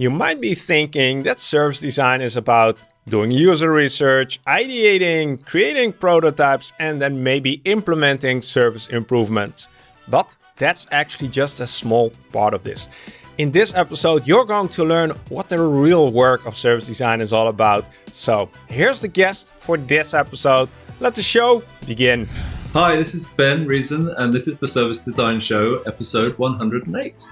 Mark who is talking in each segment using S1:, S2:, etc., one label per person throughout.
S1: You might be thinking that service design is about doing user research, ideating, creating prototypes, and then maybe implementing service improvements. But that's actually just a small part of this. In this episode, you're going to learn what the real work of service design is all about. So here's the guest for this episode. Let the show begin.
S2: Hi, this is Ben Reason, and this is the Service Design Show, episode 108.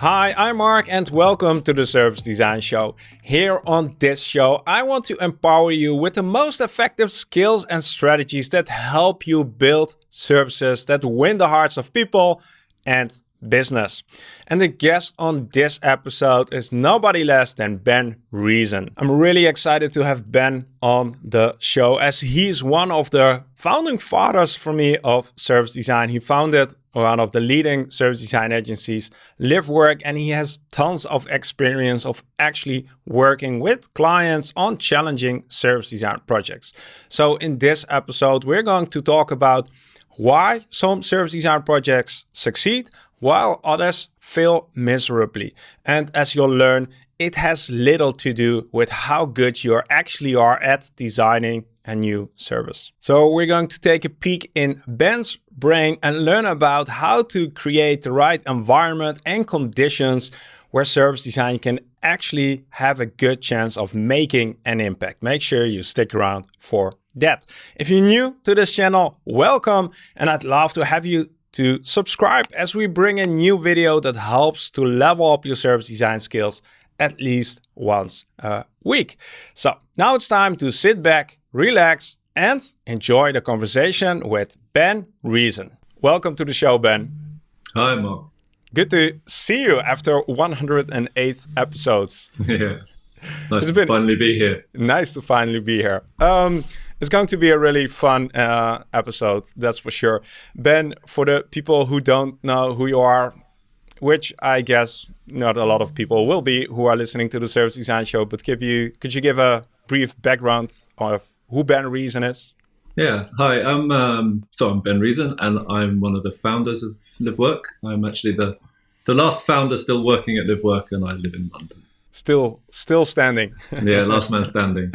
S1: Hi, I'm Mark and welcome to the Service Design Show. Here on this show, I want to empower you with the most effective skills and strategies that help you build services that win the hearts of people and business. And the guest on this episode is nobody less than Ben Reason. I'm really excited to have Ben on the show as he's one of the founding fathers for me of service design. He founded one of the leading service design agencies, LiveWork, and he has tons of experience of actually working with clients on challenging service design projects. So in this episode, we're going to talk about why some service design projects succeed, while others fail miserably. And as you'll learn, it has little to do with how good you actually are at designing a new service. So we're going to take a peek in Ben's brain and learn about how to create the right environment and conditions where service design can actually have a good chance of making an impact. Make sure you stick around for that. If you're new to this channel, welcome and I'd love to have you to subscribe as we bring a new video that helps to level up your service design skills at least once a week. So now it's time to sit back, relax, and enjoy the conversation with Ben Reason. Welcome to the show, Ben.
S2: Hi, Mark.
S1: Good to see you after 108 episodes.
S2: Yeah. Nice it's to finally be here.
S1: Nice to finally be here. Um, it's going to be a really fun uh, episode, that's for sure. Ben, for the people who don't know who you are, which I guess not a lot of people will be who are listening to the Service Design Show, but give you could you give a brief background of who Ben Reason is?
S2: Yeah, hi, I'm um, so I'm Ben Reason, and I'm one of the founders of LiveWork. I'm actually the the last founder still working at LiveWork, and I live in London.
S1: Still, still standing.
S2: yeah, last man standing.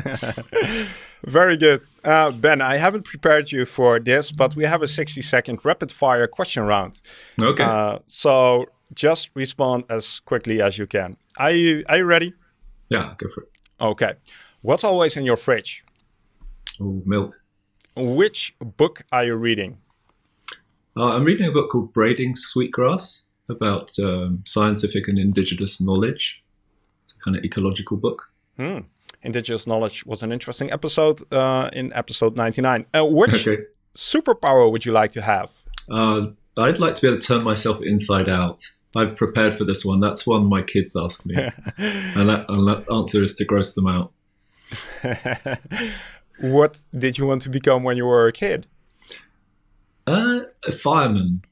S1: Very good. Uh, ben, I haven't prepared you for this, but we have a 60 second rapid fire question round.
S2: Okay.
S1: Uh, so just respond as quickly as you can. Are you, are you ready?
S2: Yeah, go for it.
S1: Okay. What's always in your fridge?
S2: Oh, milk.
S1: Which book are you reading?
S2: Uh, I'm reading a book called Braiding Sweetgrass about um, scientific and indigenous knowledge. It's a kind of ecological book.
S1: Hmm indigenous knowledge was an interesting episode uh, in episode 99. Uh, which okay. superpower would you like to have?
S2: Uh, I'd like to be able to turn myself inside out. I've prepared for this one. That's one my kids ask me. and, that, and that answer is to gross them out.
S1: what did you want to become when you were a kid?
S2: Uh, a fireman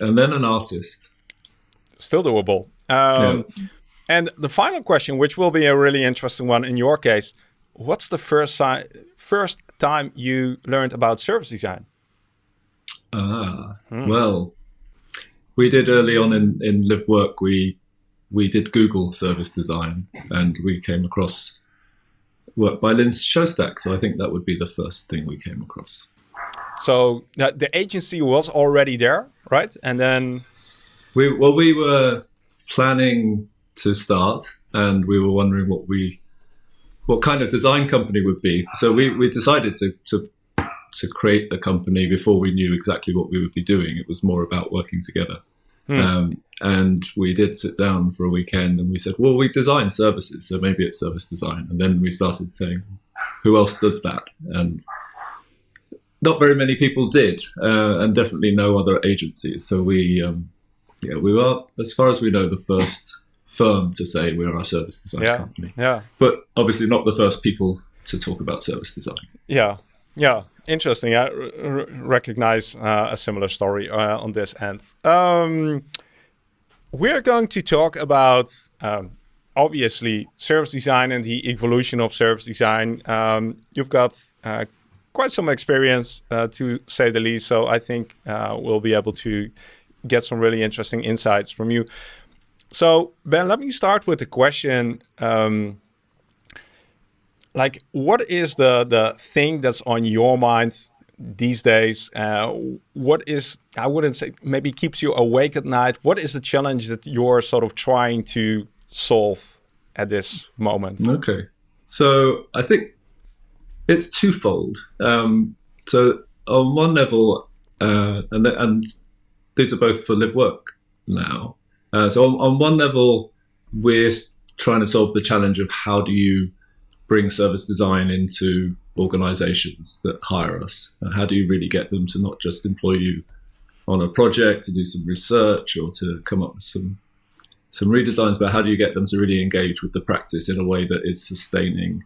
S2: and then an artist.
S1: Still doable. Um, yeah. And the final question, which will be a really interesting one in your case, what's the first, si first time you learned about service design?
S2: Ah, hmm. well, we did early on in, in LiveWork, we, we did Google service design and we came across work by Lynn Shostack. So I think that would be the first thing we came across.
S1: So the agency was already there, right? And then
S2: we well we were planning to start, and we were wondering what we what kind of design company would be. So we, we decided to, to to create the company before we knew exactly what we would be doing. It was more about working together. Hmm. Um, and we did sit down for a weekend and we said, well, we design services, so maybe it's service design. And then we started saying, who else does that? And not very many people did, uh, and definitely no other agencies. So we, um, yeah, we were, as far as we know, the first firm to say we're a service design
S1: yeah,
S2: company.
S1: Yeah.
S2: But obviously not the first people to talk about service design.
S1: Yeah. Yeah. Interesting. I recognize uh, a similar story uh, on this end. Um, we're going to talk about um, obviously service design and the evolution of service design. Um, you've got uh, quite some experience uh, to say the least, so I think uh, we'll be able to get some really interesting insights from you. So Ben, let me start with the question. Um, like, what is the the thing that's on your mind these days? Uh, what is I wouldn't say maybe keeps you awake at night. What is the challenge that you're sort of trying to solve at this moment?
S2: Okay, so I think it's twofold. Um, so on one level, uh, and and these are both for LiveWork now. Uh, so on, on one level, we're trying to solve the challenge of how do you bring service design into organizations that hire us? And how do you really get them to not just employ you on a project to do some research or to come up with some some redesigns, but how do you get them to really engage with the practice in a way that is sustaining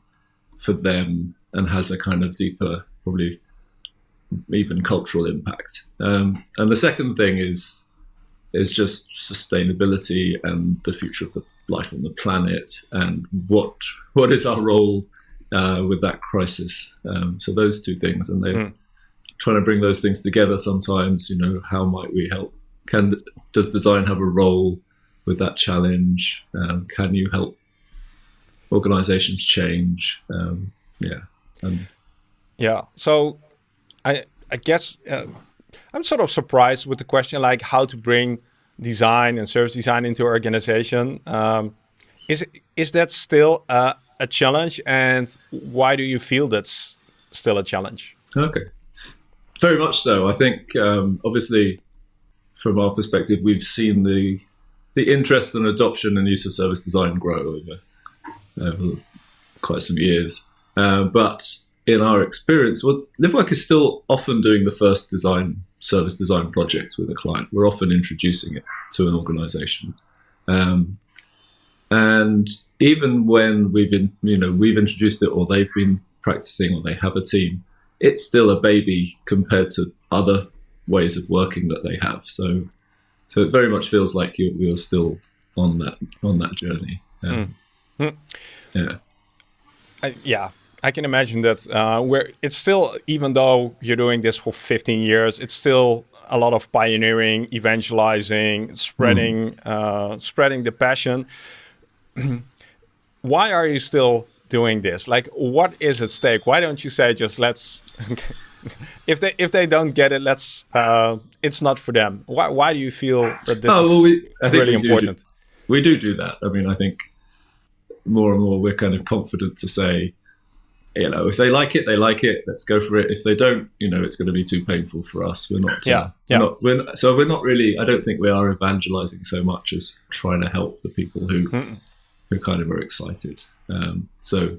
S2: for them and has a kind of deeper, probably even cultural impact. Um, and the second thing is is just sustainability and the future of the life on the planet and what what is our role uh, with that crisis. Um, so those two things, and they're mm. trying to bring those things together. Sometimes, you know, how might we help? Can does design have a role with that challenge? Um, can you help organizations change? Um, yeah,
S1: yeah. So I I guess uh, I'm sort of surprised with the question like how to bring design and service design into organization. Um, is is that still a, a challenge, and why do you feel that's still a challenge?
S2: Okay, very much so. I think um, obviously from our perspective, we've seen the the interest and adoption and use of service design grow over, over quite some years. Uh, but in our experience, well, LiveWork is still often doing the first design service design project with a client. We're often introducing it to an organization. Um, and even when we've in, you know we've introduced it or they've been practicing or they have a team, it's still a baby compared to other ways of working that they have. So so it very much feels like you're, you're still on that on that journey. Um, mm. Yeah.
S1: I, yeah, I can imagine that uh, where it's still, even though you're doing this for 15 years, it's still a lot of pioneering, evangelizing, spreading, mm. uh, spreading the passion. Why are you still doing this? Like, what is at stake? Why don't you say just let's? if they if they don't get it, let's. Uh, it's not for them. Why why do you feel that this oh, well, we, is really we important?
S2: Do, we do do that. I mean, I think more and more we're kind of confident to say you know, if they like it, they like it. Let's go for it. If they don't, you know, it's going to be too painful for us. We're not.
S1: Yeah. Uh, yeah.
S2: We're not, we're, so we're not really. I don't think we are evangelizing so much as trying to help the people who mm. who kind of are excited. Um, so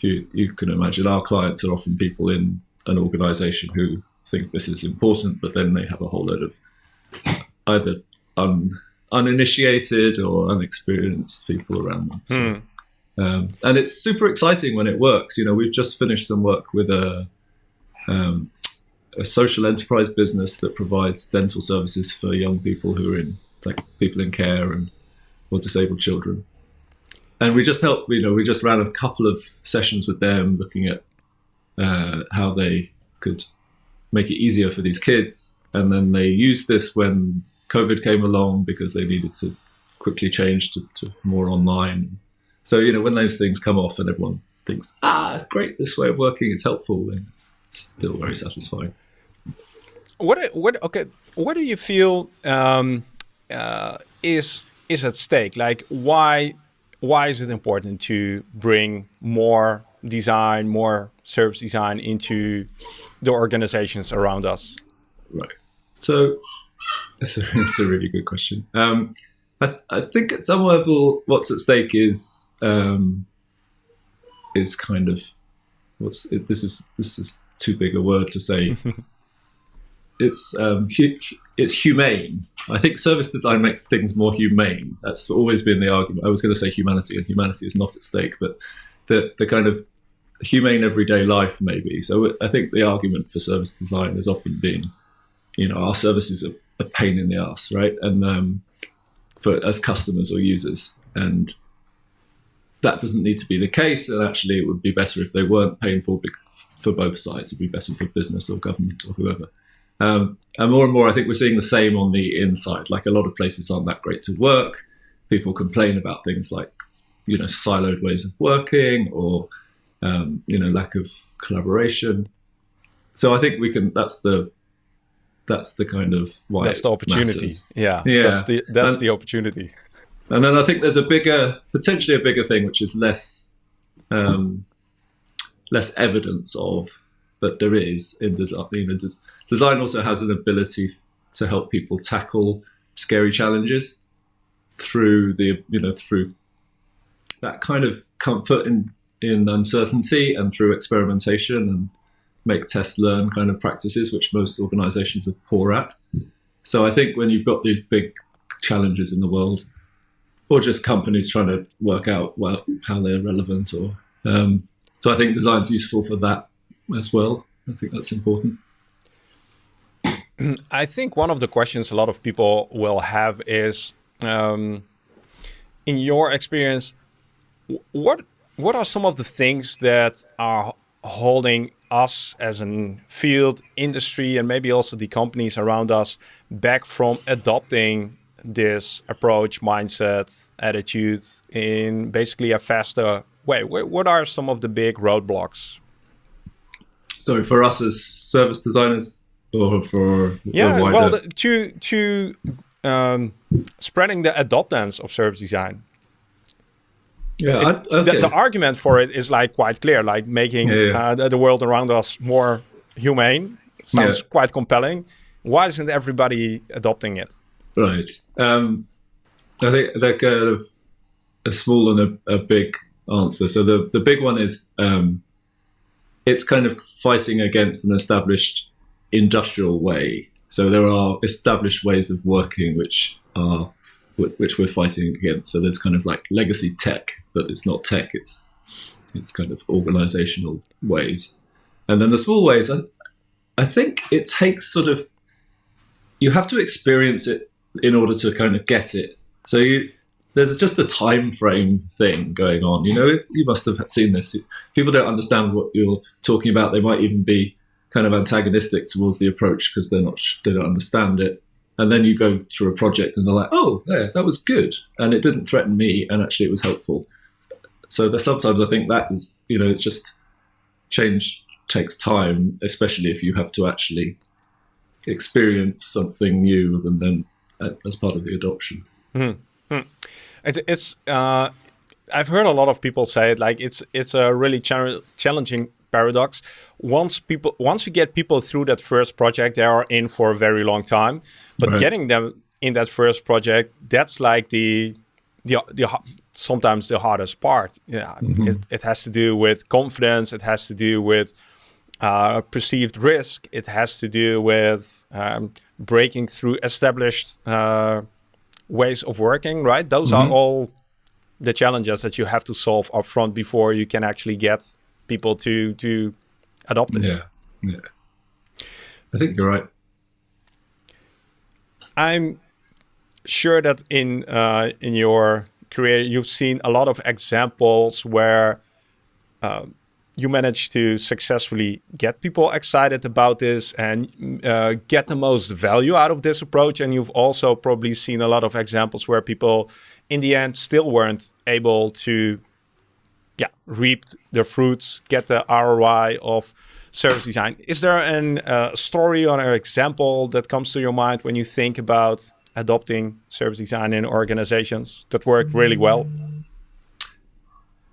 S2: you you can imagine our clients are often people in an organization who think this is important, but then they have a whole load of either un, uninitiated or unexperienced people around them. So, mm. Um, and it's super exciting when it works. You know, we've just finished some work with a, um, a social enterprise business that provides dental services for young people who are in, like people in care and or disabled children. And we just helped, you know, we just ran a couple of sessions with them looking at uh, how they could make it easier for these kids. And then they used this when COVID came along because they needed to quickly change to, to more online so, you know, when those things come off and everyone thinks, ah, great, this way of working is helpful, then it's still very satisfying.
S1: What, what, okay, what do you feel um, uh, is is at stake? Like, why why is it important to bring more design, more service design into the organizations around us?
S2: Right. So, that's a, that's a really good question. Um, I, th I think at some level, what's at stake is um, is kind of what's it, this is this is too big a word to say. it's um, hu it's humane. I think service design makes things more humane. That's always been the argument. I was going to say humanity, and humanity is not at stake, but the the kind of humane everyday life maybe. So I think the argument for service design has often been, you know, our services are a pain in the ass, right? And um, for as customers or users, and that doesn't need to be the case. And actually, it would be better if they weren't painful for both sides. It'd be better for business or government or whoever. Um, and more and more, I think we're seeing the same on the inside. Like a lot of places aren't that great to work. People complain about things like, you know, siloed ways of working or, um, you know, lack of collaboration. So I think we can. That's the that's the kind of why
S1: that's the opportunity.
S2: matters.
S1: Yeah,
S2: Yeah.
S1: That's the that's
S2: And-
S1: the opportunity.
S2: And then I think there's a bigger, potentially a bigger thing, which is less, um, less evidence of, but there is in design. You know, des- design also has an ability to help people tackle scary challenges through the, you know, through that kind of comfort in in uncertainty and through experimentation and make test learn kind of practices, which most organisations are poor at. So I think when you've got these big challenges in the world, or just companies trying to work out well how they're relevant, or um, so I think design's useful for that as well. I think that's important.
S1: I think one of the questions a lot of people will have is, um, in your experience, what what are some of the things that are holding us as a field, industry, and maybe also the companies around us back from adopting this approach, mindset, attitude in basically a faster way? What are some of the big roadblocks?
S2: So for us as service designers, or for
S1: Yeah, well, the, to to um, spreading the adoptance of service design.
S2: Yeah, I,
S1: The,
S2: okay.
S1: the argument for it is like quite clear, like making
S2: Yeah, yeah.
S1: Uh, the, the world around us more humane. Sounds
S2: Yeah.
S1: quite compelling. Why isn't everybody adopting it?
S2: Right. Um, I think they're kind of a small and a, a big answer. So the, the big one is um, it's kind of fighting against an established industrial way. So there are established ways of working which are which we're fighting against. So there's kind of like legacy tech, but it's not tech. It's it's kind of organizational ways, and then the small ways. I, I think it takes sort of you have to experience it in order to kind of get it. So you, there's just a time frame thing going on. You know, you must have seen this. People don't understand what you're talking about. They might even be kind of antagonistic towards the approach because they're not they don't understand it. And then you go through a project and they're like, "Oh, yeah, that was good, and it didn't threaten me, and actually it was helpful." So sometimes I think that is, you know, it's just change takes time, especially if you have to actually experience something new and then uh, as part of the adoption.
S1: It, it's uh, I've heard a lot of people say it like it's it's a really cha- challenging paradox. Once people once you get people through that first project, they are in for a very long time. But
S2: Right.
S1: getting them in that first project, that's like the the, the sometimes the hardest part. Yeah, it, it has to do with confidence. It has to do with uh, perceived risk. It has to do with um, breaking through established uh, ways of working. Right? Those are all the challenges that you have to solve up front before you can actually get people to to adopt this.
S2: Yeah, yeah. I think you're right.
S1: I'm sure that in uh, in your career you've seen a lot of examples where uh, you managed to successfully get people excited about this and uh, get the most value out of this approach. And you've also probably seen a lot of examples where people, in the end, still weren't able to, yeah, reap the fruits, get the ROI of service design. Is there an uh, story or an example that comes to your mind when you think about adopting service design in organizations that worked really well?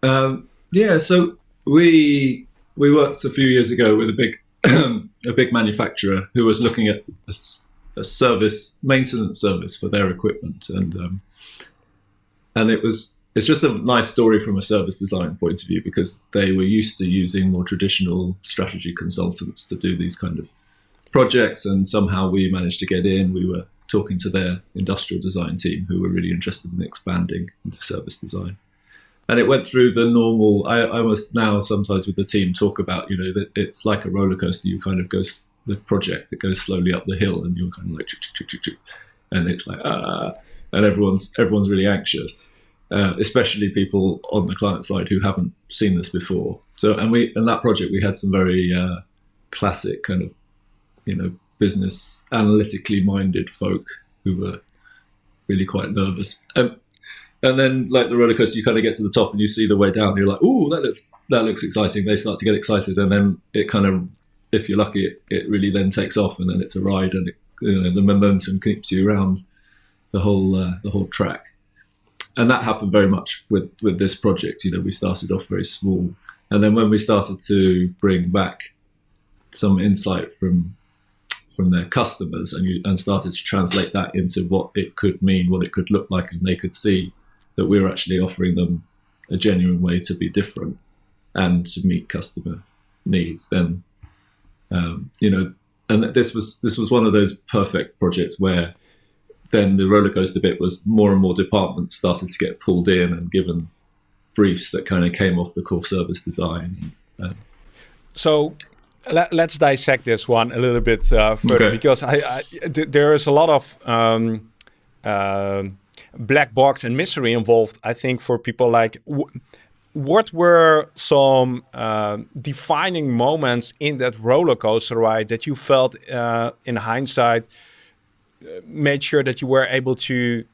S2: Um, yeah, so we we worked a few years ago with a big a big manufacturer who was looking at a service maintenance service for their equipment, and um, and it was it's just a nice story from a service design point of view because they were used to using more traditional strategy consultants to do these kind of projects, and somehow we managed to get in. We were talking to their industrial design team who were really interested in expanding into service design and it went through the normal. I, must now sometimes with the team talk about you know that it's like a roller coaster. You kind of go the project it goes slowly up the hill, and you're kind of like and it's like ah, and everyone's everyone's really anxious, uh, especially people on the client side who haven't seen this before. So and we in that project we had some very uh, classic kind of you know business analytically minded folk who were really quite nervous. Um, and then, like the roller coaster, you kind of get to the top and you see the way down. You're like, "Ooh, that looks that looks exciting." They start to get excited, and then it kind of, if you're lucky, it, it really then takes off, and then it's a ride, and it, you know, the momentum keeps you around the whole uh, the whole track. And that happened very much with with this project. You know, we started off very small, and then when we started to bring back some insight from from their customers and you and started to translate that into what it could mean, what it could look like, and they could see that we were actually offering them a genuine way to be different and to meet customer needs, then um, you know, and this was this was one of those perfect projects where then the roller coaster bit was more and more departments started to get pulled in and given briefs that kind of came off the core service design. Uh,
S1: so let, us dissect this one a little bit uh, further okay. because I, I th there is a lot of um, uh, black box and mystery involved. I think for people like, what were some uh, defining moments in that roller coaster ride that you felt, uh, in hindsight, made sure that you were able to,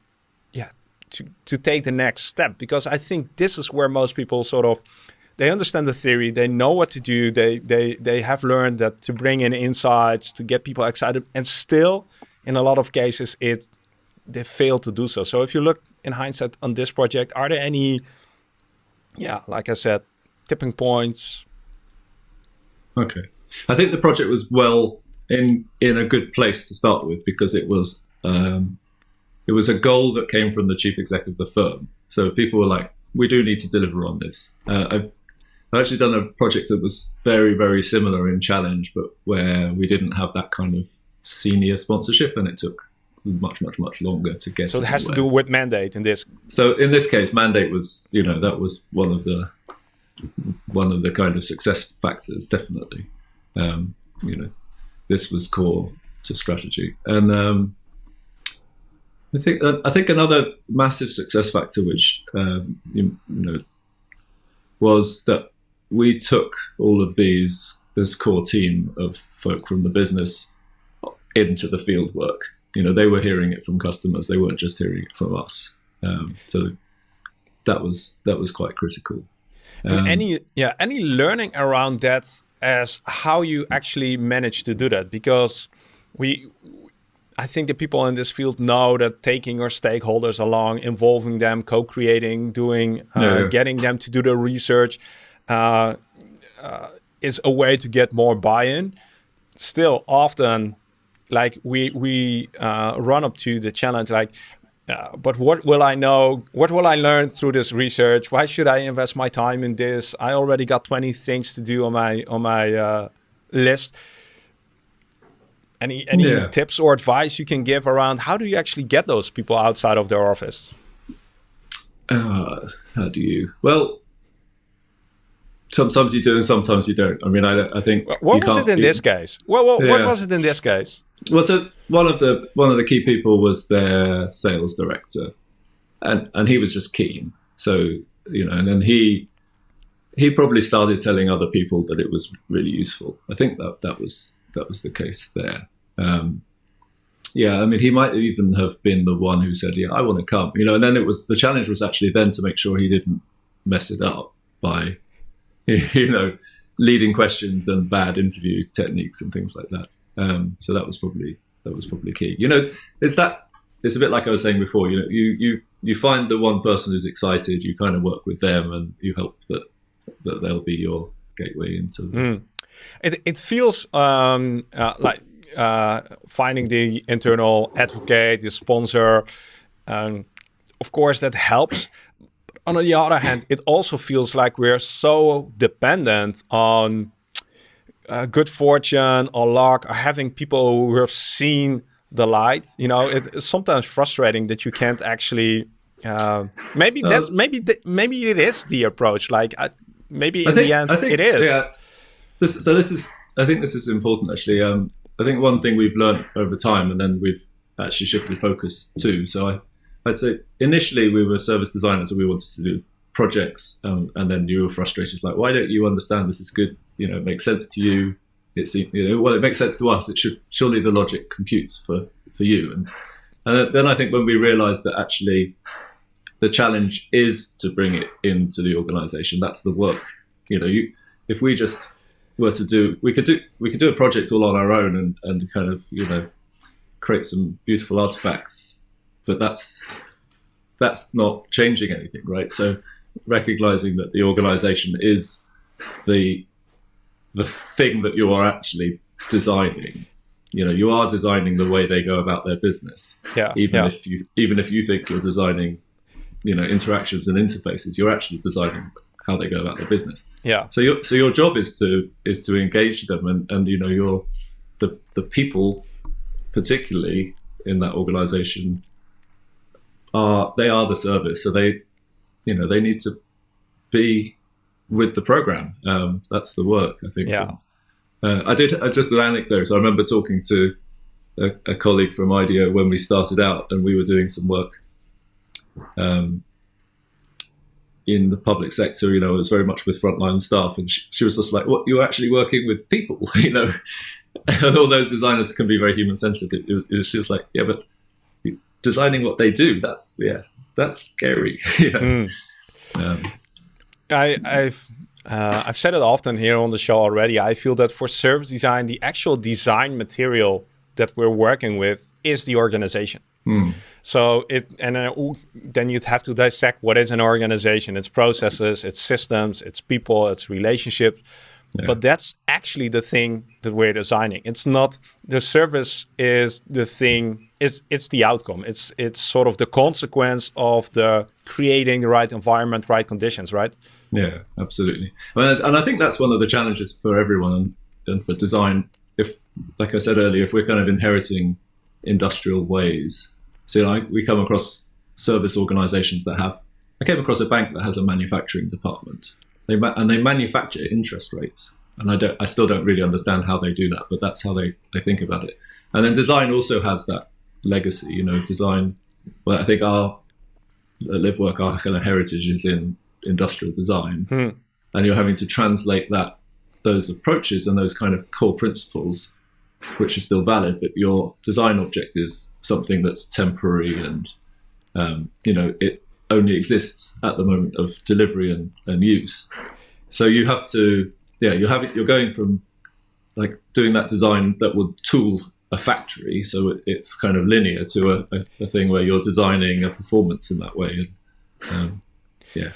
S1: yeah, to to take the next step? Because I think this is where most people sort of they understand the theory they know what to do they they they have learned that to bring in insights to get people excited and still in a lot of cases it they fail to do so. So if you look in hindsight on this project are there any yeah like i said tipping points?
S2: Okay. I think the project was well in in a good place to start with because it was um, it was a goal that came from the chief executive of the firm so people were like we do need to deliver on this. Uh, I've I've actually done a project that was very, very similar in challenge, but where we didn't have that kind of senior sponsorship, and it took much, much, much longer to get.
S1: So it has to do with mandate in this.
S2: So in this case, mandate was, you know, that was one of the one of the kind of success factors, definitely. Um, you know, this was core to strategy, and um, I think I think another massive success factor, which um, you, you know, was that we took all of these this core team of folk from the business into the field work. You know, they were hearing it from customers; they weren't just hearing it from us. Um, so that was that was quite critical.
S1: Um, any yeah, any learning around that as how you actually manage to do that because we I think the people in this field know that taking your stakeholders along, involving them, co-creating, doing, uh, yeah. getting them to do the research, uh, uh, is a way to get more buy-in. Still, often, like we we uh, run up to the challenge, like, uh, but what will I know? What will I learn through this research? Why should I invest my time in this? I already got twenty things to do on my on my uh, list. Any any yeah. tips or advice you can give around how do you actually get those people outside of their office?
S2: Uh, how do you? Well, sometimes you do and sometimes you don't. I mean, I, I think.
S1: What was it in this case? Well, what, yeah. what was it in this case?
S2: Well, so one of the one of the key people was their sales director, and and he was just keen. So you know, and then he he probably started telling other people that it was really useful. I think that that was that was the case there. Um, yeah, I mean, he might even have been the one who said, "Yeah, I want to come," you know. And then it was the challenge was actually then to make sure he didn't mess it up by you know, leading questions and bad interview techniques and things like that. Um, so that was probably that was probably key. You know, it's that it's a bit like I was saying before. You know, you you you find the one person who's excited, you kind of work with them, and you hope that that they'll be your gateway into.
S1: Mm. It it feels um, uh, like uh, finding the internal advocate, the sponsor. Um, of course, that helps on the other hand, it also feels like we're so dependent on uh, good fortune or luck or having people who have seen the light. You know, it's sometimes frustrating that you can't actually. Uh, maybe uh, that's maybe th maybe it is the approach. Like uh, maybe in think, the end, think, it is.
S2: Yeah. This, so this is. I think this is important actually. Um, I think one thing we've learned over time, and then we've actually shifted focus too. So I, I'd say initially we were service designers and we wanted to do projects, um, and then you were frustrated, like, why don't you understand this is good? You know, it makes sense to you. It's you know, well, it makes sense to us. It should surely the logic computes for for you. And and then I think when we realised that actually the challenge is to bring it into the organisation. That's the work. You know, you if we just were to do, we could do we could do a project all on our own and and kind of you know create some beautiful artifacts, but that's that's not changing anything, right? So recognizing that the organisation is the the thing that you are actually designing you know you are designing the way they go about their business
S1: yeah
S2: even
S1: yeah.
S2: if you even if you think you're designing you know interactions and interfaces you're actually designing how they go about their business
S1: yeah
S2: so your so your job is to is to engage them and and you know your the the people particularly in that organization are they are the service so they you know they need to be with the program um, that's the work i think
S1: yeah
S2: uh, I did uh, just an anecdote. So I remember talking to a, a, colleague from IDEO when we started out, and we were doing some work um, in the public sector. You know, it was very much with frontline staff, and she, she was just like, "What? You're actually working with people?" you know, and although designers can be very human centric, it, it, she was like, "Yeah, but designing what they do, that's yeah, that's scary." know? mm.
S1: um, I, I've uh, I've said it often here on the show already. I feel that for service design, the actual design material that we're working with is the organization.
S2: Hmm.
S1: So it and uh, then you'd have to dissect what is an organization, its processes, its systems, its people, its relationships. Yeah. But that's actually the thing that we're designing. It's not the service is the thing. It's it's the outcome. It's it's sort of the consequence of the creating the right environment, right conditions, right?
S2: Yeah, absolutely. And I think that's one of the challenges for everyone and for design. If, like I said earlier, if we're kind of inheriting industrial ways, so you know, we come across service organizations that have. I came across a bank that has a manufacturing department. They and they manufacture interest rates, and I don't. I still don't really understand how they do that, but that's how they they think about it. And then design also has that legacy. You know, design. Well, I think our live work, our kind of heritage is in industrial design,
S1: hmm.
S2: and you're having to translate that those approaches and those kind of core principles, which are still valid, but your design object is something that's temporary and um, you know it only exists at the moment of delivery and, and use. So you have to, yeah, you have. You're going from like doing that design that would tool a factory, so it's kind of linear to a, a, a thing where you're designing a performance in that way. And, um, yeah.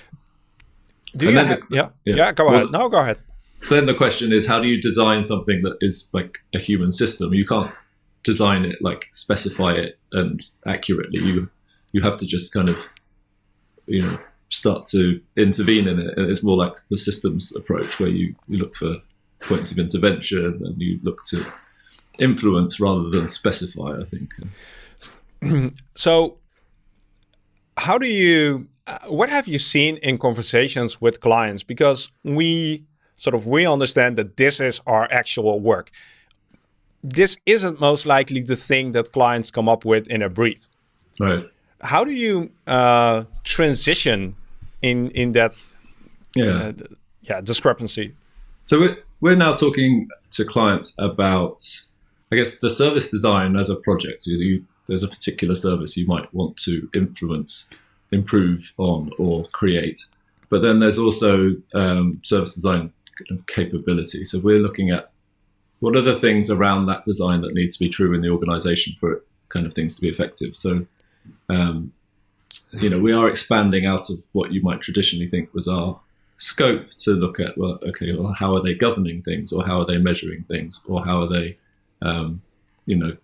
S1: Do you? Have, the, yeah, yeah, yeah. Go well, ahead. No, go ahead.
S2: Then the question is, how do you design something that is like a human system? You can't design it like specify it and accurately. You you have to just kind of you know start to intervene in it. And it's more like the systems approach where you, you look for points of intervention and you look to influence rather than specify. I
S1: think. so, how do you what have you seen in conversations with clients? Because we sort of we understand that this is our actual work. This isn't most likely the thing that clients come up with in a brief.
S2: Right.
S1: How do you uh, transition in in that
S2: yeah uh,
S1: yeah discrepancy?
S2: So we're we're now talking to clients about, I guess, the service design as a project. You, there's a particular service you might want to influence improve on or create. But then there's also um, service design capability. So we're looking at what are the things around that design that need to be true in the organization for kind of things to be effective. So, um, you know, we are expanding out of what you might traditionally think was our scope to look at, well, okay, well, how are they governing things or how are they measuring things or how are they, um, you know,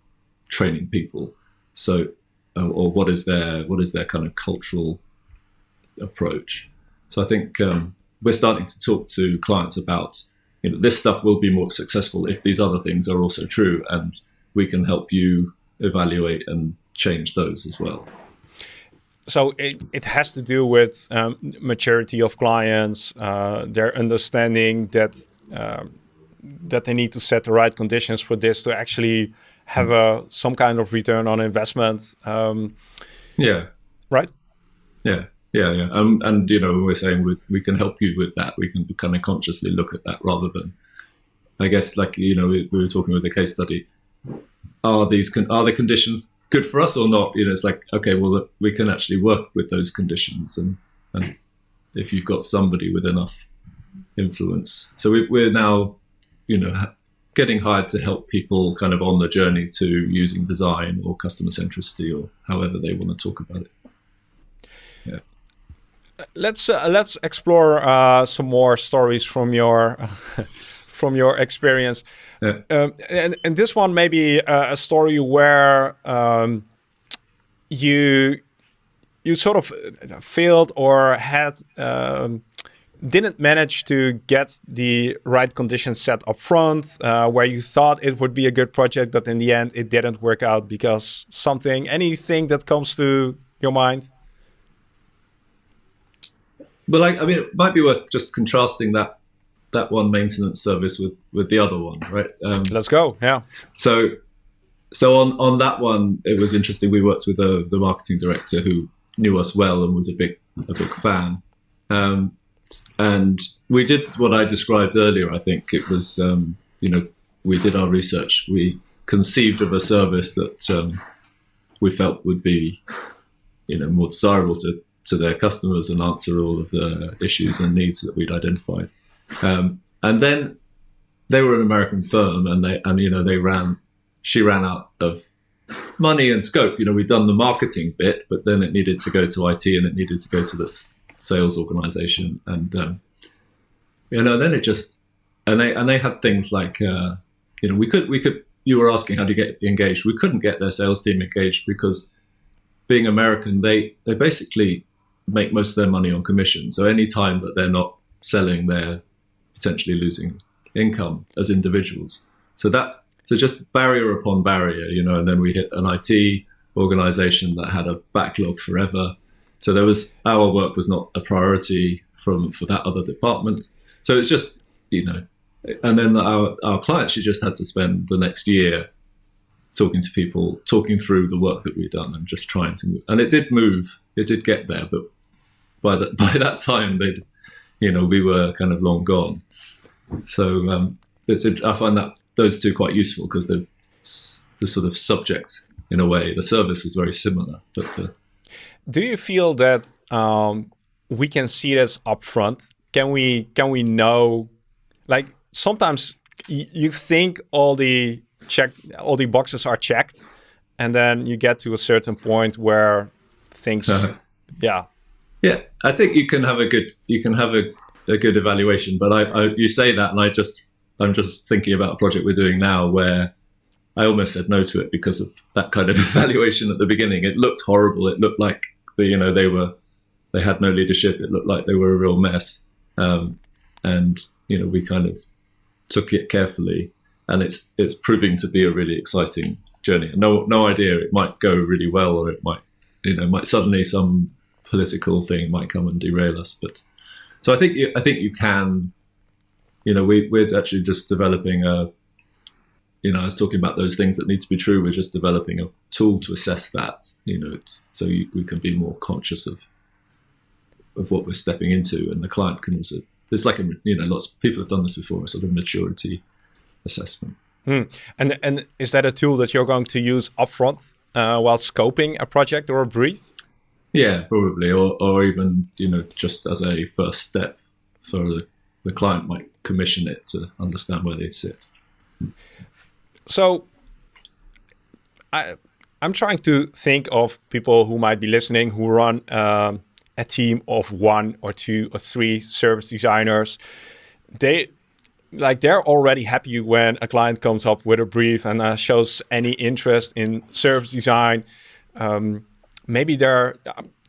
S2: training people? So uh, or what is their what is their kind of cultural approach. So I think um, we're starting to talk to clients about you know this stuff will be more successful if these other things are also true, and we can help you evaluate and change those as well.
S1: So it, it has to do with um, maturity of clients, uh, their understanding that um, that they need to set the right conditions for this to actually have a some kind of return on investment. Um,
S2: yeah.
S1: Right.
S2: Yeah. Yeah, yeah, um, and you know we're saying we, we can help you with that. We can kind of consciously look at that rather than I guess like you know we, we were talking with the case study. Are these con- are the conditions good for us or not? You know, it's like okay, well we can actually work with those conditions, and and if you've got somebody with enough influence, so we, we're now you know getting hired to help people kind of on the journey to using design or customer centricity or however they want to talk about it. Yeah.
S1: Let's uh, let's explore uh, some more stories from your from your experience.
S2: Yeah.
S1: Um, and, and this one may be a, a story where um, you you sort of failed or had um, didn't manage to get the right conditions set up front, uh, where you thought it would be a good project, but in the end it didn't work out because something, anything that comes to your mind?
S2: But like, I mean, it might be worth just contrasting that that one maintenance service with with the other one, right?
S1: Um, Let's go. Yeah.
S2: So, so on on that one, it was interesting. We worked with the the marketing director who knew us well and was a big a big fan. Um, and we did what I described earlier. I think it was, um, you know, we did our research. We conceived of a service that um, we felt would be, you know, more desirable to, to their customers and answer all of the issues and needs that we'd identified. Um, and then they were an American firm, and they and you know they ran, she ran out of money and scope. You know, we'd done the marketing bit, but then it needed to go to IT and it needed to go to this sales organization, and um, you know, then it just and they and they had things like uh, you know we could we could you were asking how do you get engaged. We couldn't get their sales team engaged because being American, they they basically make most of their money on commission. So any time that they're not selling, they're potentially losing income as individuals. So that so just barrier upon barrier, you know. And then we hit an IT organization that had a backlog forever. So there was our work was not a priority from for that other department. So it's just you know, and then our our client she just had to spend the next year talking to people, talking through the work that we'd done, and just trying to move. And it did move. It did get there, but by that by that time they, you know, we were kind of long gone. So um, it's I find that those two quite useful because the the sort of subject in a way the service was very similar, but the,
S1: do you feel that um, we can see this upfront? Can we can we know? Like sometimes you think all the check all the boxes are checked, and then you get to a certain point where things, yeah,
S2: yeah. I think you can have a good you can have a, a good evaluation, but I, I you say that, and I just I'm just thinking about a project we're doing now where I almost said no to it because of that kind of evaluation at the beginning. It looked horrible. It looked like but, you know they were they had no leadership. It looked like they were a real mess, um, and you know we kind of took it carefully, and it's it's proving to be a really exciting journey. No no idea it might go really well or it might you know might suddenly some political thing might come and derail us. But so I think you, I think you can, you know, we we're actually just developing a you know, I was talking about those things that need to be true. We're just developing a tool to assess that, you know, so you, we can be more conscious of of what we're stepping into, and the client can also. There's like a, you know, lots of people have done this before, a sort of maturity assessment.
S1: Hmm. And and is that a tool that you're going to use upfront uh, while scoping a project or a brief?
S2: Yeah, probably, or or even you know, just as a first step for the the client might commission it to understand where they sit.
S1: So I I'm trying to think of people who might be listening who run um, a team of one or two or three service designers. They like they're already happy when a client comes up with a brief and uh, shows any interest in service design. Um, maybe they're.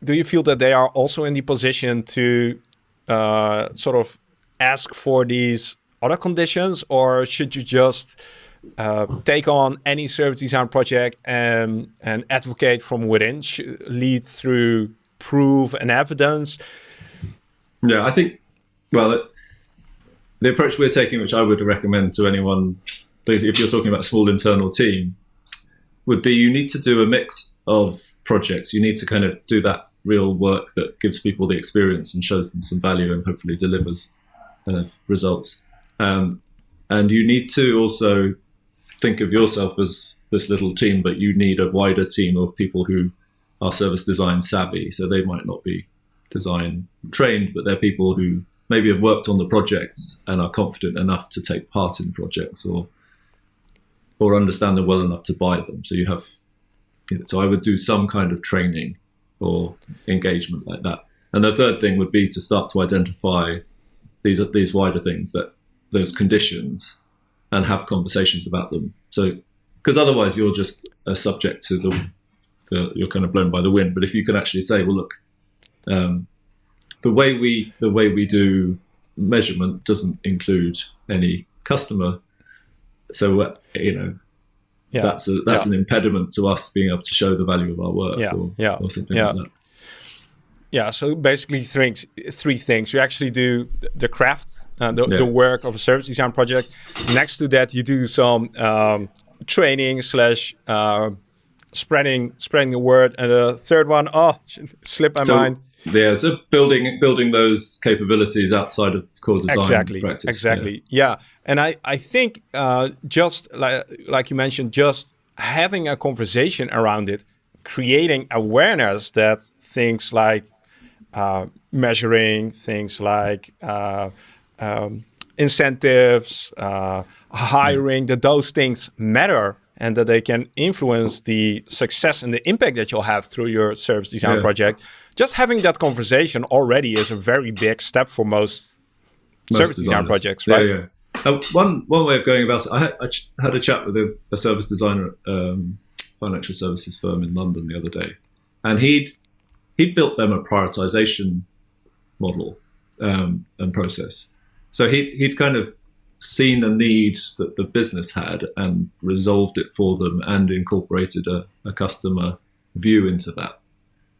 S1: Do you feel that they are also in the position to uh, sort of ask for these other conditions, or should you just uh, take on any service design project and and advocate from within, lead through proof and evidence.
S2: Yeah, I think. Well, the approach we're taking, which I would recommend to anyone, if you're talking about a small internal team, would be you need to do a mix of projects. You need to kind of do that real work that gives people the experience and shows them some value and hopefully delivers kind of results. Um, and you need to also think of yourself as this little team, but you need a wider team of people who are service design savvy. So they might not be design trained, but they're people who maybe have worked on the projects and are confident enough to take part in projects or or understand them well enough to buy them. So you have you know, so I would do some kind of training or engagement like that. And the third thing would be to start to identify these these wider things that those conditions and have conversations about them. So because otherwise you're just a subject to the, the, you're kind of blown by the wind. But if you can actually say, well, look, um, the way we the way we do measurement doesn't include any customer, so uh, you know yeah. that's a, that's yeah. an impediment to us being able to show the value of our work
S1: yeah.
S2: or,
S1: yeah.
S2: or something
S1: yeah.
S2: like that.
S1: Yeah, so basically three, three things. You actually do the craft, uh, the, the, work of a service design project. Next to that, you do some um, training slash uh, spreading spreading the word. And the third one, oh, slipped my
S2: so,
S1: mind.
S2: Yeah, so building building those capabilities outside of core design
S1: exactly,
S2: practice.
S1: Exactly, yeah. yeah. And I I think uh, just like like you mentioned, just having a conversation around it, creating awareness that things like uh, measuring, things like uh, um, incentives, uh, hiring, that those things matter and that they can influence the success and the impact that you'll have through your service design yeah. project. Just having that conversation already is a very big step for most, most service designers. design projects, right?
S2: Yeah, yeah. Uh, one one way of going about it, I had, I had a chat with a, a service designer, at um, financial services firm in London the other day, and he'd he'd built them a prioritization model um, and process. So he he'd kind of seen a need that the business had and resolved it for them and incorporated a, a customer view into that.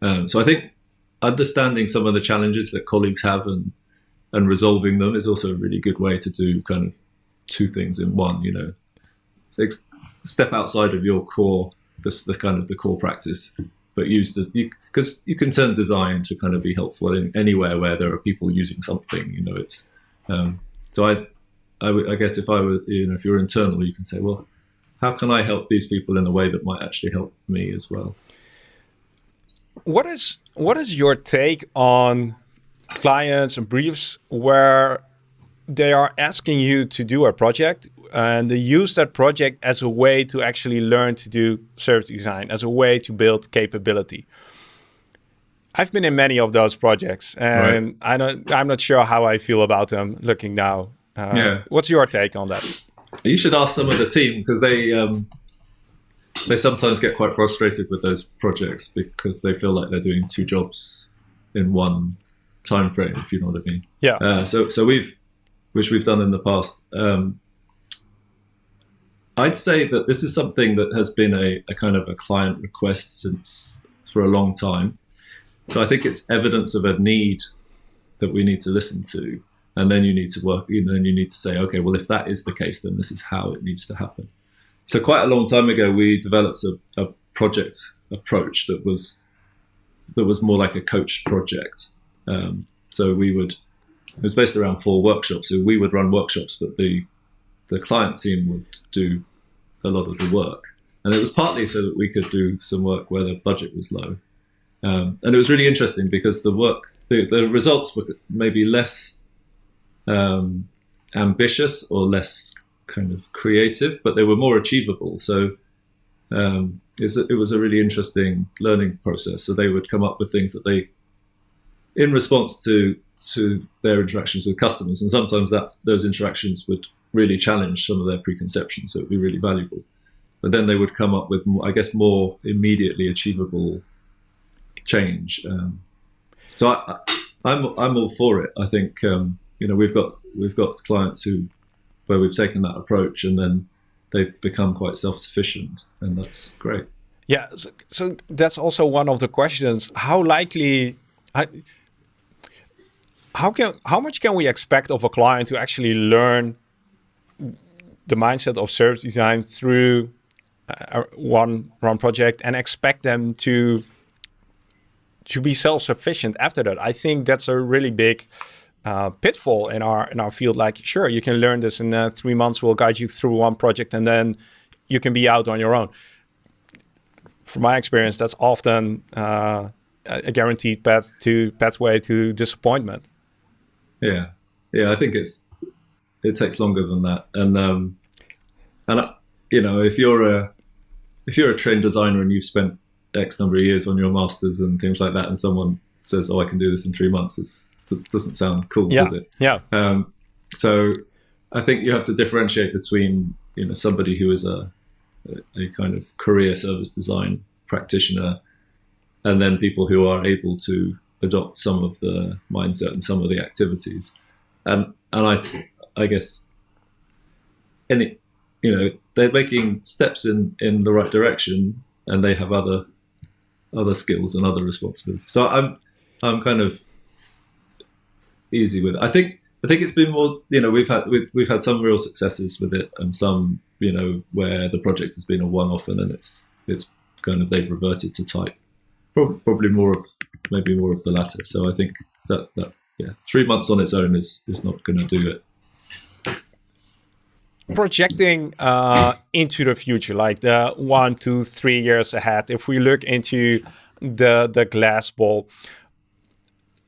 S2: Um, so I think understanding some of the challenges that colleagues have and and resolving them is also a really good way to do kind of two things in one. You know, step outside of your core, this the kind of the core practice, but use this because you, can turn design to kind of be helpful in anywhere where there are people using something. You know, it's um, so I I, guess if I were, you know, if you're internal, you can say, well, how can I help these people in a way that might actually help me as well?
S1: What is what is your take on clients and briefs where they are asking you to do a project and they use that project as a way to actually learn to do service design, as a way to build capability? I've been in many of those projects, and right. I don't, I'm not sure how I feel about them looking now. Uh, yeah. What's your take on that?
S2: You should ask some of the team because they um, they sometimes get quite frustrated with those projects because they feel like they're doing two jobs in one time frame. If you know what I mean.
S1: Yeah.
S2: Uh, so so we've which we've done in the past. Um, I'd say that this is something that has been a, a kind of a client request since for a long time. So I think it's evidence of a need that we need to listen to and then you need to work and then you need to say okay well if that is the case then this is how it needs to happen. So quite a long time ago we developed a, a project approach that was that was more like a coached project. Um, so we would it was based around four workshops. So we would run workshops but the the client team would do a lot of the work. And it was partly so that we could do some work where the budget was low um, and it was really interesting because the work the, the results were maybe less um, ambitious or less kind of creative, but they were more achievable. So um, it was a really interesting learning process. So they would come up with things that they, in response to to their interactions with customers, and sometimes that those interactions would really challenge some of their preconceptions. So it would be really valuable. But then they would come up with, more, I guess, more immediately achievable change. Um, so I, am I'm, I'm all for it. I think um, you know we've got we've got clients who where we've taken that approach and then they've become quite self-sufficient and that's great
S1: yeah so, so that's also one of the questions how likely I, how can how much can we expect of a client to actually learn the mindset of service design through uh, one one project and expect them to to be self-sufficient after that i think that's a really big uh, pitfall in our in our field. Like, sure, you can learn this in uh, three months. We'll guide you through one project, and then you can be out on your own. From my experience, that's often uh, a guaranteed path to pathway to disappointment.
S2: Yeah, yeah, I think it's it takes longer than that, and um, and uh, you know, if you're a if you're a trained designer and you've spent X number of years on your masters and things like that, and someone says, "Oh, I can do this in three months," it doesn't sound cool,
S1: yeah.
S2: does it?
S1: Yeah.
S2: Um, so I think you have to differentiate between you know somebody who is a a kind of career service design practitioner, and then people who are able to adopt some of the mindset and some of the activities. And and I I guess any you know they're making steps in in the right direction, and they have other other skills and other responsibilities. So I'm I'm kind of easy with it. I think I think it's been more you know we've had we've, we've had some real successes with it and some you know where the project has been a one-off and then it's it's kind of they've reverted to type. Probably more of maybe more of the latter. So I think that that yeah three months on its own is is not going to do it
S1: projecting uh, into the future, like the one, two, three years ahead, if we look into the the glass ball,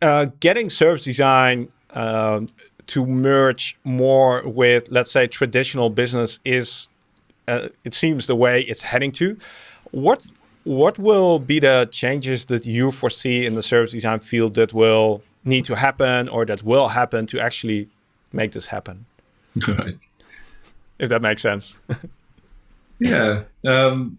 S1: uh, getting service design uh, to merge more with, let's say, traditional business is, uh, it seems, the way it's heading to. What what will be the changes that you foresee in the service design field that will need to happen or that will happen to actually make this happen?
S2: Right
S1: if that makes sense.
S2: yeah. Um,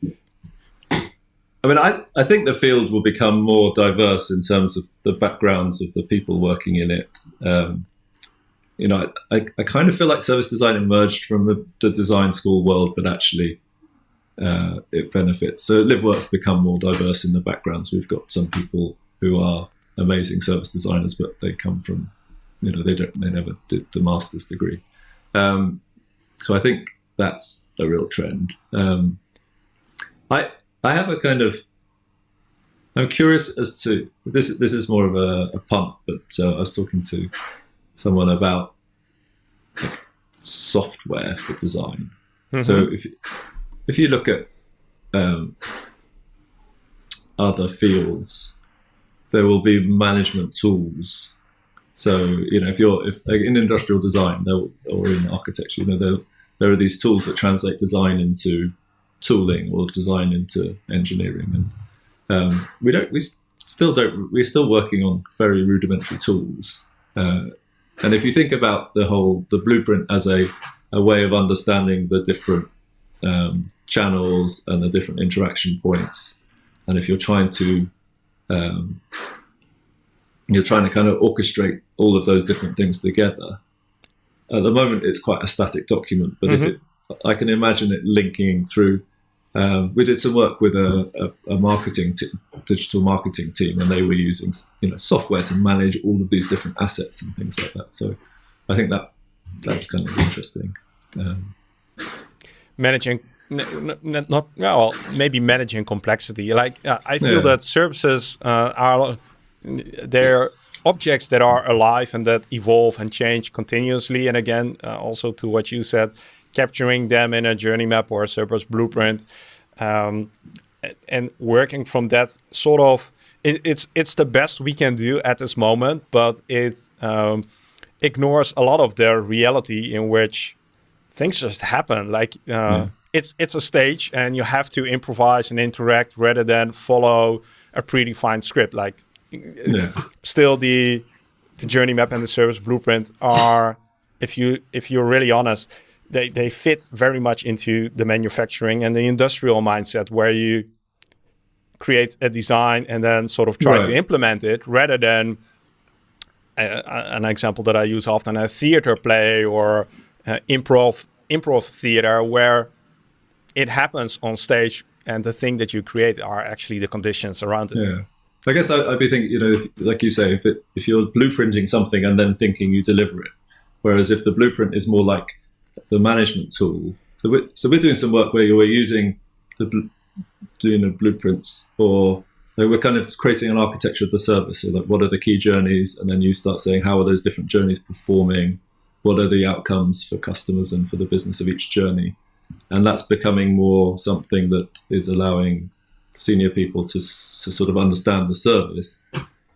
S2: I mean, I, I think the field will become more diverse in terms of the backgrounds of the people working in it. Um, you know, I, I kind of feel like service design emerged from the, the design school world, but actually uh, it benefits. So LiveWork's become more diverse in the backgrounds. We've got some people who are amazing service designers, but they come from, you know, they don't, they never did the master's degree. Um, so I think that's a real trend. Um, I I have a kind of I'm curious as to this. This is more of a, a punt, but uh, I was talking to someone about like, software for design. Mm-hmm. So if if you look at um, other fields, there will be management tools so you know, if you're if like in industrial design or in architecture, you know, there there are these tools that translate design into tooling or design into engineering, and um, we don't we still don't we're still working on very rudimentary tools. Uh, and if you think about the whole the blueprint as a a way of understanding the different um, channels and the different interaction points, and if you're trying to um, you're trying to kind of orchestrate all of those different things together. At the moment, it's quite a static document, but mm-hmm. if it, I can imagine it linking through. Um, we did some work with a, a, a marketing digital marketing team, and they were using you know software to manage all of these different assets and things like that. So I think that that's kind of interesting. Um,
S1: managing not well maybe managing complexity like uh, i feel yeah. that services uh, are they're objects that are alive and that evolve and change continuously. And again, uh, also to what you said, capturing them in a journey map or a service blueprint, um, and working from that sort of it, it's it's the best we can do at this moment, but it um, ignores a lot of the reality in which things just happen. Like uh, yeah. it's it's a stage, and you have to improvise and interact rather than follow a predefined script. Like yeah. still the the journey map and the service blueprint are if you if you're really honest they they fit very much into the manufacturing and the industrial mindset where you create a design and then sort of try right. to implement it rather than uh, an example that I use often a theater play or uh, improv improv theater where it happens on stage and the thing that you create are actually the conditions around it.
S2: Yeah. I guess I, would be thinking, you know, if, like you say, if it, if you're blueprinting something and then thinking you deliver it, whereas if the blueprint is more like the management tool. So we're, so we're doing some work where we're using the doing the blueprints or So we're kind of creating an architecture of the service. So that what are the key journeys, and then you start saying how are those different journeys performing? What are the outcomes for customers and for the business of each journey? And that's becoming more something that is allowing senior people to, to sort of understand the service.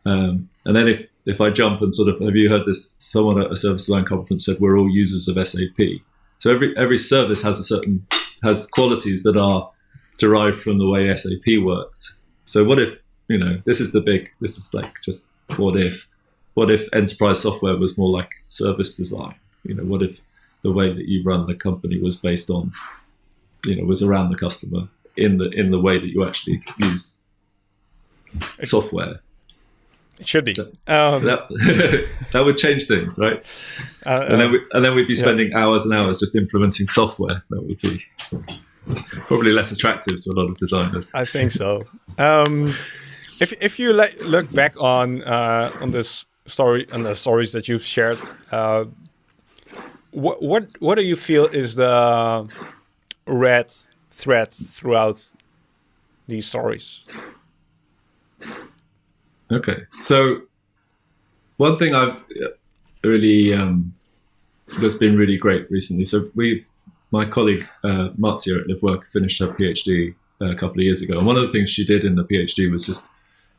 S2: Um, and then if if I jump and sort of have you heard this? Someone at a service design conference said we're all users of SAP. So every every service has a certain has qualities that are derived from the way SAP worked. So what if you know this is the big this is like just what if what if enterprise software was more like service design? You know what if the way that you run the company was based on you know was around the customer in the in the way that you actually use software.
S1: It should be.
S2: Um, that, that would change things, right? Uh, and then we, and then we'd be spending yeah. hours and hours just implementing software. That would be probably less attractive to a lot of designers.
S1: I think so. Um, if if you look back on uh, on this story and the stories that you've shared, uh, what what what do you feel is the red thread throughout these stories?
S2: Okay, so one thing I've really um, that's been really great recently. So we, my colleague uh, Marzia at LiveWork finished her PhD uh, a couple of years ago, and one of the things she did in the PhD was just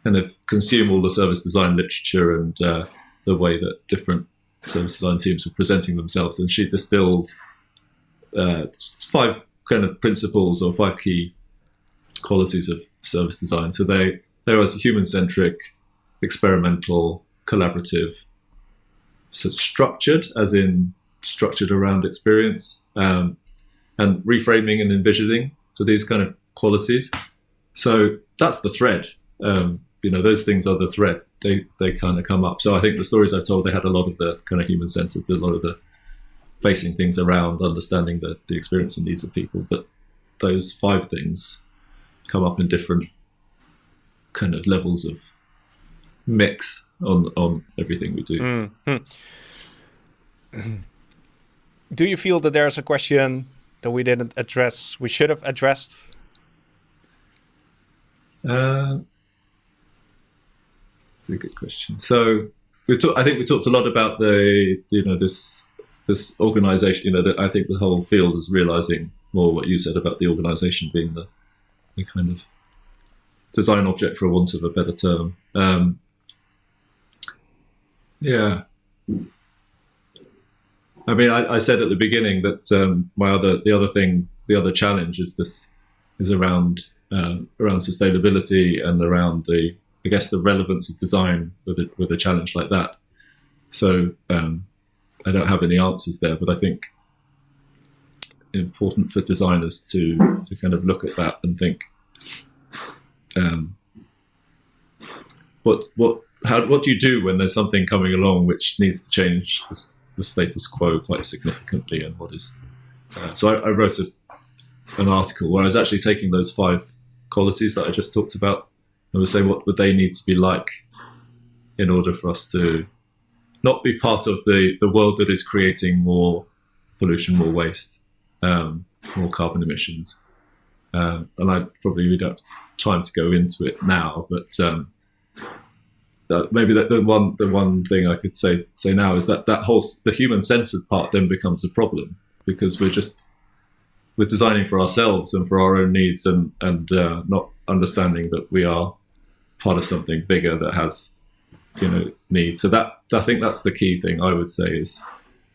S2: kind of consume all the service design literature and uh, the way that different service design teams were presenting themselves, and she distilled uh, five kind of principles or five key qualities of service design. So they they was human centric, experimental, collaborative, so structured, as in structured around experience, um, and reframing and envisioning. So these kind of qualities. So that's the thread. Um, you know, those things are the thread. They they kind of come up. So I think the stories I've told, they had a lot of the kind of human centered, a lot of the basing things around understanding the, the experience and needs of people. But those five things come up in different kind of levels of mix on on everything we do. Mm-hmm.
S1: Do you feel that there's a question that we didn't address? We should have addressed.
S2: Uh, that's a good question. So we talked. I think we talked a lot about the you know this this organization. You know, I think the whole field is realizing more what you said about the organization being the the kind of design object, for want of a better term. Um, yeah. I mean, I, I, said at the beginning that um, my other, the other thing, the other challenge is this, is around um, around sustainability and around the, I guess, the relevance of design with a, with a challenge like that. So um, I don't have any answers there, but I think important for designers to to kind of look at that and think um, what what how what do you do when there's something coming along which needs to change the, the status quo quite significantly and what is uh, so I, I wrote a, an article where I was actually taking those five qualities that I just talked about and was saying what would they need to be like in order for us to not be part of the, the world that is creating more pollution, more waste, um, more carbon emissions. Um, and I probably don't have time to go into it now, but um, that maybe that the one the one thing I could say say now is that that whole the human centered part then becomes a problem because we're just we're designing for ourselves and for our own needs and and uh, not understanding that we are part of something bigger that has you know needs. So that I think that's the key thing I would say is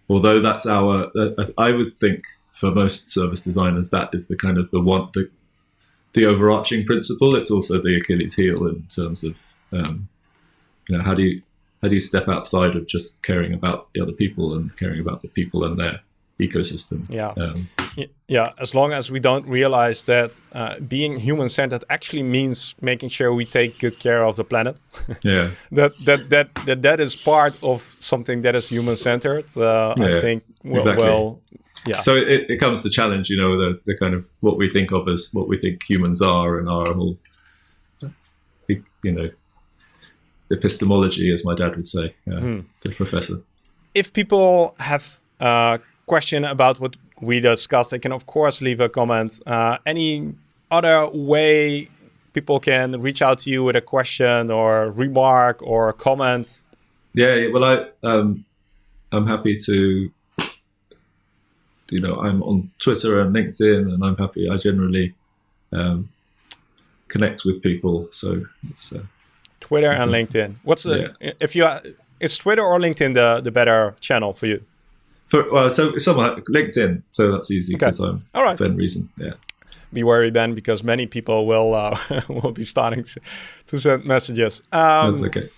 S2: although that's our uh, I would think for most service designers that is the kind of the one the the overarching principle. It's also the Achilles heel in terms of um, you know how do you how do you step outside of just caring about the other people and caring about the people and their ecosystem?
S1: Yeah, um, yeah. As long as we don't realize that uh, being human centered actually means making sure we take good care of the planet.
S2: yeah,
S1: that, that that that that is part of something that is human centered. Uh, yeah, I think well, exactly. well yeah.
S2: So it, it comes to challenge, you know, the, the kind of what we think of as what we think humans are and our whole, you know, epistemology, as my dad would say, uh, mm. the professor.
S1: If people have a question about what we discussed, they can of course leave a comment. Uh, any other way people can reach out to you with a question or remark or comment?
S2: Yeah, well, I um, I'm happy to. You know, I'm on Twitter and LinkedIn, and I'm happy. I generally um, connect with people, so it's. Uh,
S1: Twitter and LinkedIn. What's the yeah. if you is Twitter or LinkedIn the the better channel for you?
S2: For well, so someone LinkedIn, so that's easy because okay. I'm all right. Ben Reason, yeah
S1: be wary, then because many people will uh, will be starting to send messages.
S2: Um, That's okay.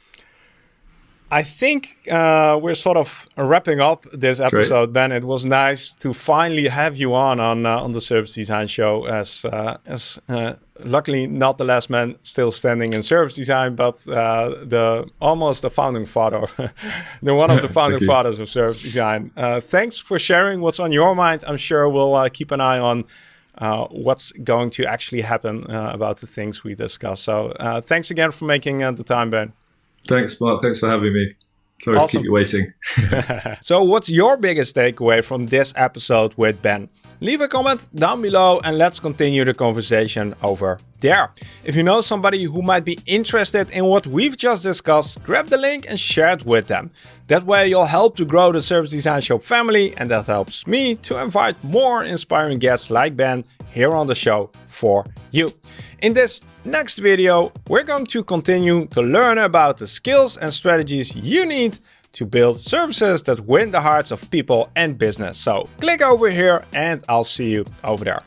S1: I think uh, we're sort of wrapping up this episode, Great. Ben. It was nice to finally have you on on uh, on the Service Design Show as uh, as uh, luckily not the last man still standing in service design, but uh, the almost the founding father, the one of the founding fathers of service design. Uh, thanks for sharing what's on your mind. I'm sure we'll keep an eye on uh, what's going to actually happen uh, about the things we discuss. So uh, thanks again for making uh, the time, Ben.
S2: Thanks, Marc. Thanks for having me. Sorry awesome. to keep you waiting.
S1: so what's your biggest takeaway from this episode with Ben? Leave a comment down below and let's continue the conversation over there. If you know somebody who might be interested in what we've just discussed, grab the link and share it with them. That way you'll help to grow the Service Design Show family and that helps me to invite more inspiring guests like Ben here on the show for you. In this next video, we're going to continue to learn about the skills and strategies you need to build services that win the hearts of people and business. So click over here and I'll see you over there.